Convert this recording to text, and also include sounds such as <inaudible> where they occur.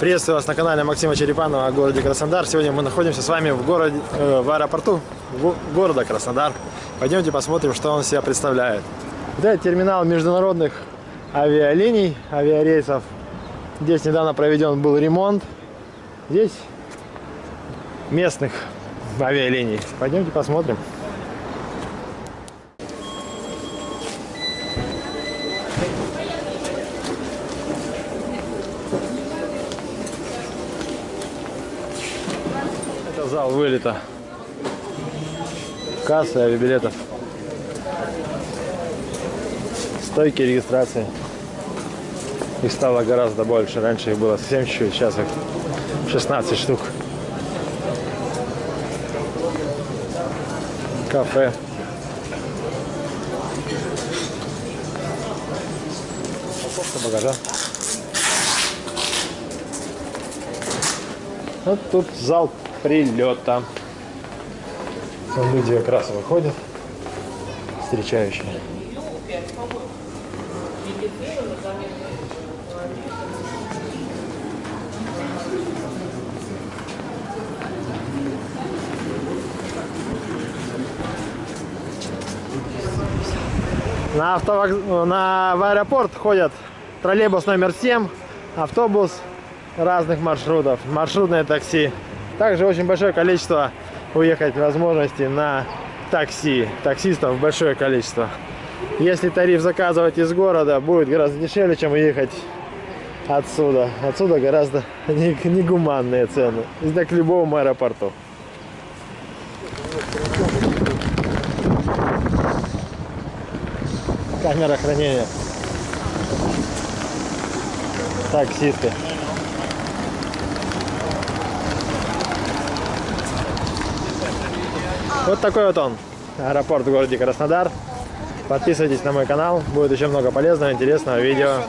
Приветствую вас на канале Максима Черепанова о городе Краснодар. Сегодня мы находимся с вами в, городе, э, в аэропорту го- города Краснодар. Пойдемте посмотрим, что он себя представляет. Это терминал международных авиалиний, авиарейсов. Здесь недавно проведен был ремонт. Здесь местных авиалиний. Пойдемте посмотрим. Зал вылета. Кассы авиабилетов. Стойки регистрации. Их стало гораздо больше. Раньше их было совсем чуть-чуть, сейчас их 16 штук. Кафе. Упаковка багажа. Вот тут зал прилета. Там люди как раз выходят, встречающие. На, автовокз... на... в аэропорт ходят троллейбус номер 7, автобус разных маршрутов, маршрутное такси. Также очень большое количество уехать возможностей на такси. Таксистов большое количество. Если тариф заказывать из города, будет гораздо дешевле, чем уехать отсюда. Отсюда гораздо <laughs> не- негуманные цены. Это к любому аэропорту. Камера хранения. Таксисты. Вот такой вот он. Аэропорт в городе Краснодар. Подписывайтесь на мой канал. Будет еще много полезного, интересного видео.